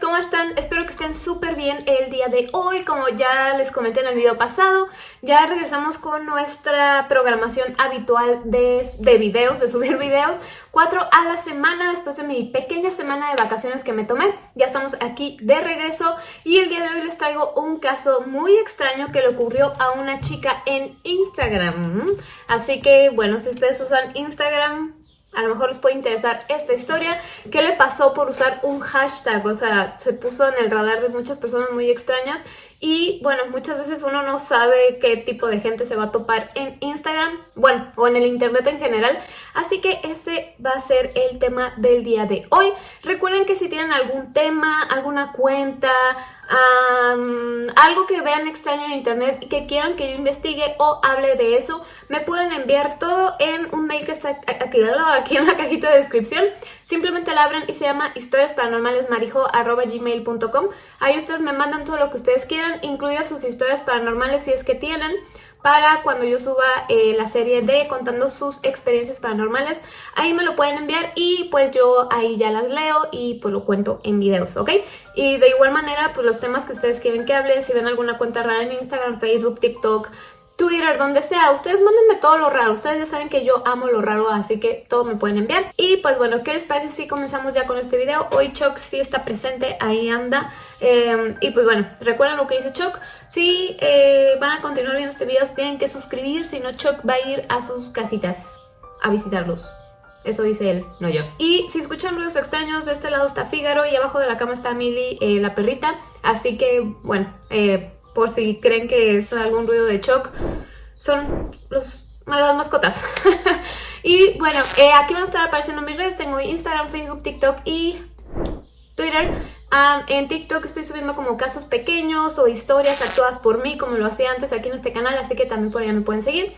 ¿cómo están? Espero que estén súper bien el día de hoy. Como ya les comenté en el video pasado, ya regresamos con nuestra programación habitual de, de videos, de subir videos. Cuatro a la semana después de mi pequeña semana de vacaciones que me tomé. Ya estamos aquí de regreso y el día de hoy les traigo un caso muy extraño que le ocurrió a una chica en Instagram. Así que, bueno, si ustedes usan Instagram, a lo mejor les puede interesar esta historia. ¿Qué le pasó por usar un hashtag? O sea, se puso en el radar de muchas personas muy extrañas y bueno, muchas veces uno no sabe qué tipo de gente se va a topar en Instagram, bueno, o en el internet en general. Así que este va a ser el tema del día de hoy. Recuerden que si tienen algún tema, alguna cuenta, algo que vean extraño en internet y que quieran que yo investigue o hable de eso, me pueden enviar todo en un mail que está aquí, aquí en la cajita de descripción. Simplemente la abren y se llama historiasparanormalesmarijo.gmail.com Ahí ustedes me mandan todo lo que ustedes quieran, incluidas sus historias paranormales si es que tienen para cuando yo suba eh, la serie de contando sus experiencias paranormales. Ahí me lo pueden enviar y pues yo ahí ya las leo y pues lo cuento en videos, ¿ok? Y de igual manera, pues los temas que ustedes quieren que hable, si ven alguna cuenta rara en Instagram, Facebook, TikTok, Twitter, donde sea. Ustedes mándenme todo lo raro. Ustedes ya saben que yo amo lo raro, así que todo me pueden enviar. Y pues bueno, ¿qué les parece si comenzamos ya con este video? Hoy Chuck sí está presente, ahí anda. Em, y pues bueno, recuerden lo que dice Chuck. Si eh, van a continuar viendo este video, tienen que suscribir, si no Chuck va a ir a sus casitas a visitarlos. Eso dice él, no yo. Y si escuchan ruidos extraños, de este lado está Fígaro y abajo de la cama está Millie, eh, la perrita. Así que, bueno, eh, por si creen que es algún ruido de shock, son los, las mascotas. y bueno, eh, aquí van a estar apareciendo mis redes, tengo Instagram, Facebook, TikTok y Twitter. en TikTok estoy subiendo como casos pequeños o historias actuadas por mí, como lo hacía antes aquí en este canal, así que también por allá me pueden seguir.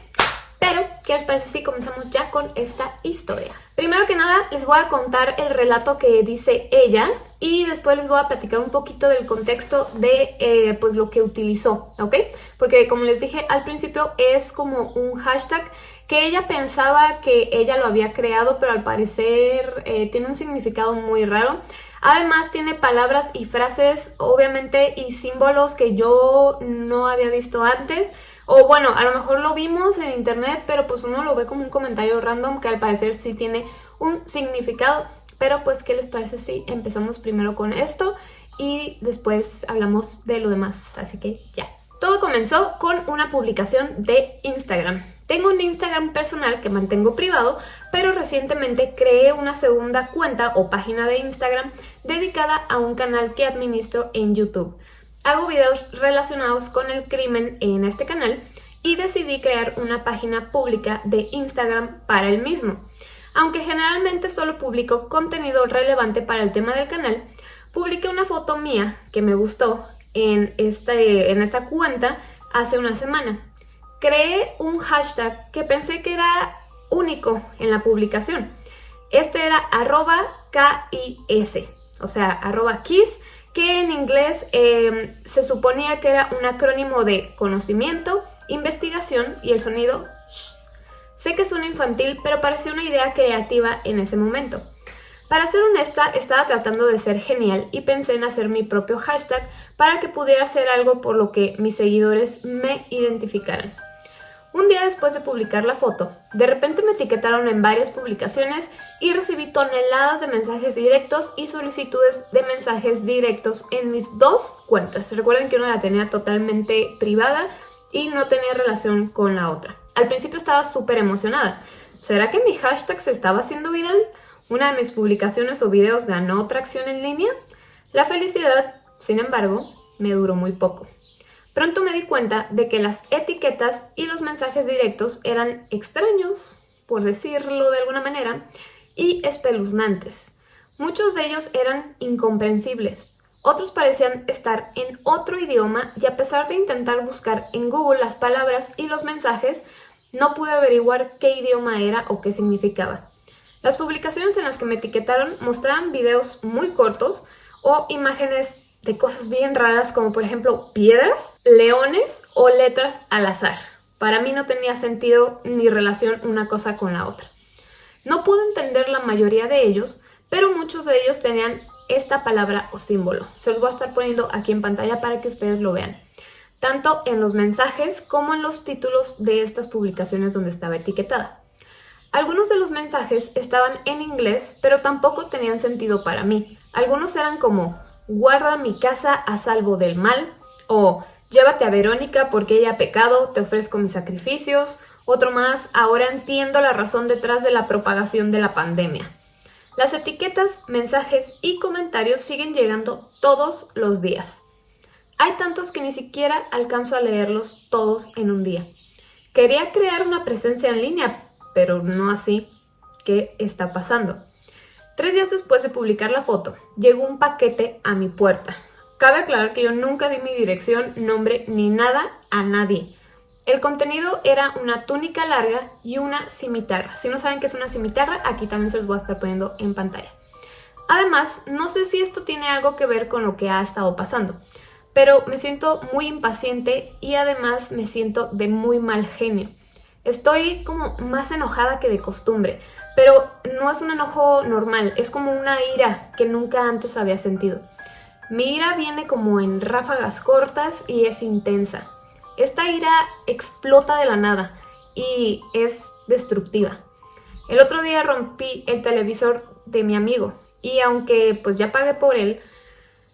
Pero, ¿qué les parece si comenzamos ya con esta historia? Primero que nada, les voy a contar el relato que dice ella y después les voy a platicar un poquito del contexto de eh, pues lo que utilizó, ¿ok? Porque como les dije al principio, es como un hashtag que ella pensaba que ella lo había creado, pero al parecer eh, tiene un significado muy raro. Además tiene palabras y frases, obviamente, y símbolos que yo no había visto antes. O bueno, a lo mejor lo vimos en internet, pero pues uno lo ve como un comentario random que al parecer sí tiene un significado. Pero pues, ¿qué les parece si empezamos primero con esto y después hablamos de lo demás? Así que ya. Todo comenzó con una publicación de Instagram. Tengo un Instagram personal que mantengo privado, pero recientemente creé una segunda cuenta o página de Instagram dedicada a un canal que administro en YouTube. Hago videos relacionados con el crimen en este canal y decidí crear una página pública de Instagram para el mismo. Aunque generalmente solo publico contenido relevante para el tema del canal, publiqué una foto mía que me gustó en, este, en esta cuenta hace una semana. Creé un hashtag que pensé que era único en la publicación. Este era arroba KIS, o sea, arroba KISS que en inglés em, se suponía que era un acrónimo de conocimiento, investigación y el sonido. Sé que suena infantil, pero pareció una idea creativa en ese momento. Para ser honesta, estaba tratando de ser genial y pensé en hacer mi propio hashtag para que pudiera ser algo por lo que mis seguidores me identificaran. Un día después de publicar la foto, de repente me etiquetaron en varias publicaciones y recibí toneladas de mensajes directos y solicitudes de mensajes directos en mis dos cuentas. Recuerden que una la tenía totalmente privada y no tenía relación con la otra. Al principio estaba súper emocionada. ¿Será que mi hashtag se estaba haciendo viral? ¿Una de mis publicaciones o videos ganó tracción en línea? La felicidad, sin embargo, me duró muy poco. Pronto me di cuenta de que las etiquetas y los mensajes directos eran extraños, por decirlo de alguna manera, y espeluznantes. Muchos de ellos eran incomprensibles, otros parecían estar en otro idioma y a pesar de intentar buscar en Google las palabras y los mensajes, no pude averiguar qué idioma era o qué significaba. Las publicaciones en las que me etiquetaron mostraban videos muy cortos o imágenes de cosas bien raras como por ejemplo piedras, leones o letras al azar. Para mí no tenía sentido ni relación una cosa con la otra. No pude entender la mayoría de ellos, pero muchos de ellos tenían esta palabra o símbolo. Se los voy a estar poniendo aquí en pantalla para que ustedes lo vean. Tanto en los mensajes como en los títulos de estas publicaciones donde estaba etiquetada. Algunos de los mensajes estaban en inglés, pero tampoco tenían sentido para mí. Algunos eran como, guarda mi casa a salvo del mal, o llévate a Verónica porque ella ha pecado, te ofrezco mis sacrificios. Otro más, ahora entiendo la razón detrás de la propagación de la pandemia. Las etiquetas, mensajes y comentarios siguen llegando todos los días. Hay tantos que ni siquiera alcanzo a leerlos todos en un día. Quería crear una presencia en línea, pero no así. ¿Qué está pasando? Tres días después de publicar la foto, llegó un paquete a mi puerta. Cabe aclarar que yo nunca di mi dirección, nombre ni nada a nadie. El contenido era una túnica larga y una cimitarra. Si no saben qué es una cimitarra, aquí también se los voy a estar poniendo en pantalla. Además, no sé si esto tiene algo que ver con lo que ha estado pasando, pero me siento muy impaciente y además me siento de muy mal genio. Estoy como más enojada que de costumbre, pero no es un enojo normal, es como una ira que nunca antes había sentido. Mi ira viene como en ráfagas cortas y es intensa. Esta ira explota de la nada y es destructiva. El otro día rompí el televisor de mi amigo y aunque pues ya pagué por él,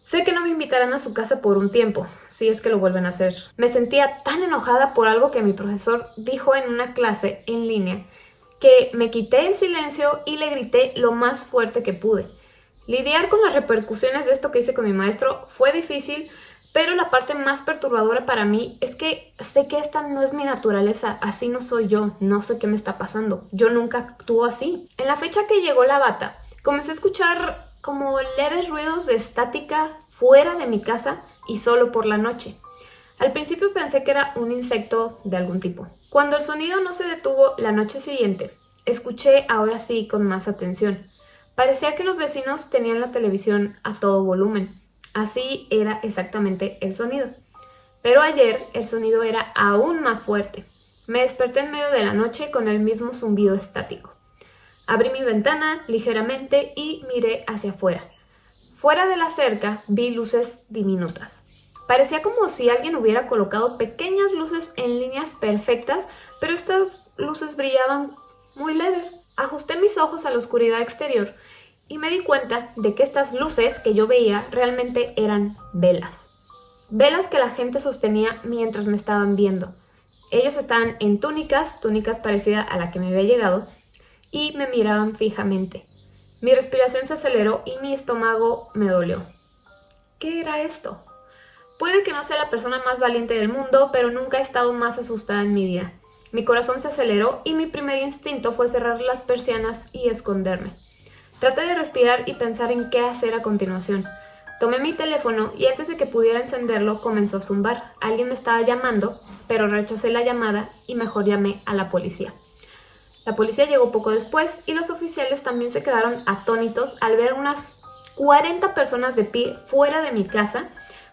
Sé que no me invitarán a su casa por un tiempo, si es que lo vuelven a hacer. Me sentía tan enojada por algo que mi profesor dijo en una clase en línea que me quité el silencio y le grité lo más fuerte que pude. Lidiar con las repercusiones de esto que hice con mi maestro fue difícil, pero la parte más perturbadora para mí es que sé que esta no es mi naturaleza, así no soy yo, no sé qué me está pasando, yo nunca actúo así. En la fecha que llegó la bata, comencé a escuchar como leves ruidos de estática fuera de mi casa y solo por la noche. Al principio pensé que era un insecto de algún tipo. Cuando el sonido no se detuvo la noche siguiente, escuché ahora sí con más atención. Parecía que los vecinos tenían la televisión a todo volumen. Así era exactamente el sonido. Pero ayer el sonido era aún más fuerte. Me desperté en medio de la noche con el mismo zumbido estático. Abrí mi ventana ligeramente y miré hacia afuera. Fuera de la cerca vi luces diminutas. Parecía como si alguien hubiera colocado pequeñas luces en líneas perfectas, pero estas luces brillaban muy leve. Ajusté mis ojos a la oscuridad exterior y me di cuenta de que estas luces que yo veía realmente eran velas. Velas que la gente sostenía mientras me estaban viendo. Ellos estaban en túnicas, túnicas parecidas a la que me había llegado, y me miraban fijamente. Mi respiración se aceleró y mi estómago me dolió. ¿Qué era esto? Puede que no sea la persona más valiente del mundo, pero nunca he estado más asustada en mi vida. Mi corazón se aceleró y mi primer instinto fue cerrar las persianas y esconderme. Traté de respirar y pensar en qué hacer a continuación. Tomé mi teléfono y antes de que pudiera encenderlo comenzó a zumbar. Alguien me estaba llamando, pero rechacé la llamada y mejor llamé a la policía. La policía llegó poco después y los oficiales también se quedaron atónitos al ver unas 40 personas de pie fuera de mi casa,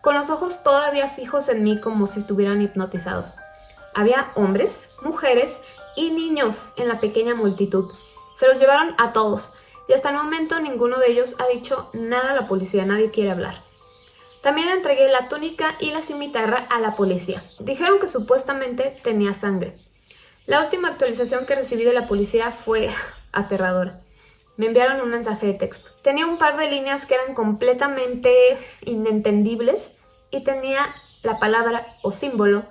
con los ojos todavía fijos en mí como si estuvieran hipnotizados. Había hombres, mujeres y niños en la pequeña multitud. Se los llevaron a todos y hasta el momento ninguno de ellos ha dicho nada a la policía, nadie quiere hablar. También entregué la túnica y la cimitarra a la policía. Dijeron que supuestamente tenía sangre. La última actualización que recibí de la policía fue aterradora. Me enviaron un mensaje de texto. Tenía un par de líneas que eran completamente inentendibles y tenía la palabra o símbolo,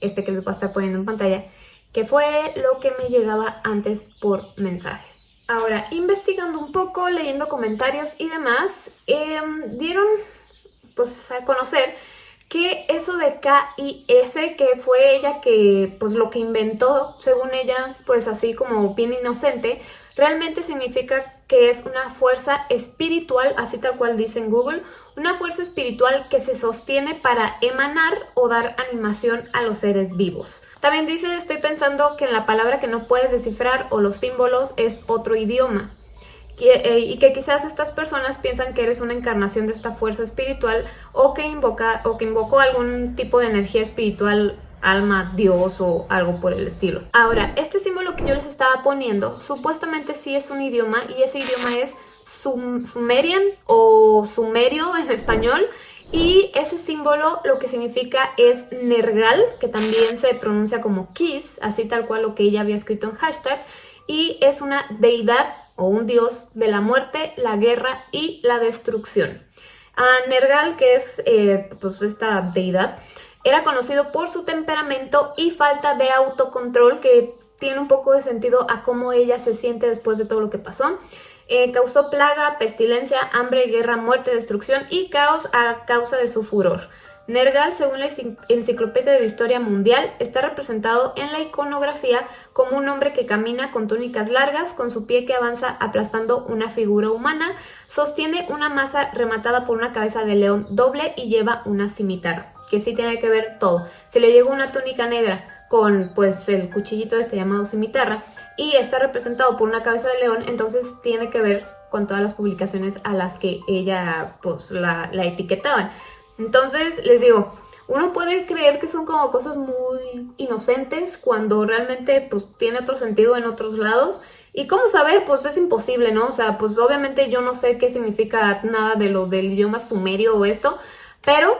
este que les voy a estar poniendo en pantalla, que fue lo que me llegaba antes por mensajes. Ahora, investigando un poco, leyendo comentarios y demás, em, dieron pues, a conocer que eso de K y S, que fue ella que, pues lo que inventó, según ella, pues así como bien inocente, realmente significa que es una fuerza espiritual, así tal cual dice en Google, una fuerza espiritual que se sostiene para emanar o dar animación a los seres vivos. También dice, estoy pensando que en la palabra que no puedes descifrar o los símbolos es otro idioma. Eh, y que quizás estas personas piensan que eres una encarnación de esta fuerza espiritual o que, invoca, o que invocó algún tipo de energía espiritual alma, dios o algo por el estilo. Ahora, este símbolo que yo les estaba poniendo supuestamente sí es un idioma y ese idioma es Sumerian o Sumerio en español. Y ese símbolo lo que significa es Nergal, que también se pronuncia como Kiss, así tal cual lo que ella había escrito en hashtag. Y es una deidad o un dios de la muerte, la guerra y la destrucción. A Nergal, que es eh, pues esta deidad, era conocido por su temperamento y falta de autocontrol que tiene un poco de sentido a cómo ella se siente después de todo lo que pasó. Eh, causó plaga, pestilencia, hambre, guerra, muerte, destrucción y caos a causa de su furor. Nergal, según la Enciclopedia de Historia Mundial, está representado en la iconografía como un hombre que camina con túnicas largas, con su pie que avanza aplastando una figura humana, sostiene una masa rematada por una cabeza de león doble y lleva una cimitarra, que sí tiene que ver todo. Se le llegó una túnica negra con pues el cuchillito este llamado cimitarra y está representado por una cabeza de león, entonces tiene que ver con todas las publicaciones a las que ella pues la, etiquetaban. Entonces les digo, uno puede creer que son como cosas muy inocentes cuando realmente pues tiene otro sentido en otros lados. ¿Y cómo saber? Pues es imposible, ¿no? O sea, pues obviamente yo no sé qué significa nada de lo del idioma sumerio o esto, pero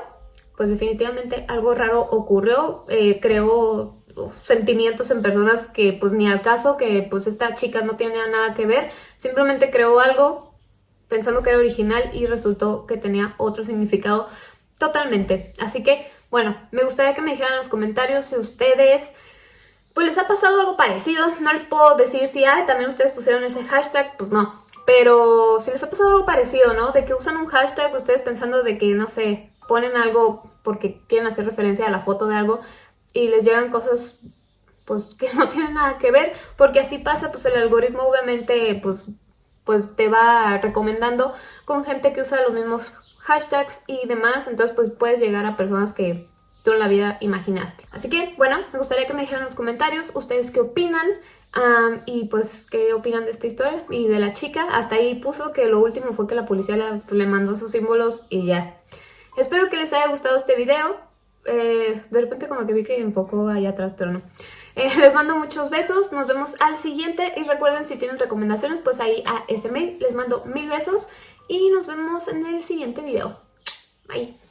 pues definitivamente algo raro ocurrió, eh, creó sentimientos en personas que pues ni al caso, que pues esta chica no tenía nada que ver, simplemente creó algo pensando que era original y resultó que tenía otro significado totalmente. Así que, bueno, me gustaría que me dijeran en los comentarios si ustedes pues les ha pasado algo parecido. No les puedo decir si ah, también ustedes pusieron ese hashtag, pues no. Pero si les ha pasado algo parecido, ¿no? De que usan un hashtag ustedes pensando de que, no sé, ponen algo porque quieren hacer referencia a la foto de algo y les llegan cosas pues que no tienen nada que ver, porque así pasa, pues el algoritmo obviamente pues, pues te va recomendando con gente que usa los mismos hashtags y demás, entonces pues puedes llegar a personas que tú en la vida imaginaste. Así que, bueno, me gustaría que me dijeran en los comentarios ustedes qué opinan y pues qué opinan de esta historia y de la chica. Hasta ahí puso que lo último fue que la policía le, le mandó sus símbolos y ya. Espero que les haya gustado este video. Eh, de repente como que vi que enfocó allá atrás, pero no. Eh, les mando muchos besos, nos vemos al siguiente y recuerden si tienen recomendaciones pues ahí a ese mail les mando mil besos y nos vemos en el siguiente video. Bye.